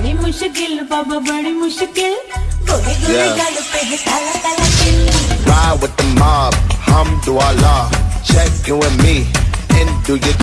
बड़ी मुश्किल बाबा बड़ी मुश्किल Yeah. Ride with the mob, hum do Allah. Check you and me, and do your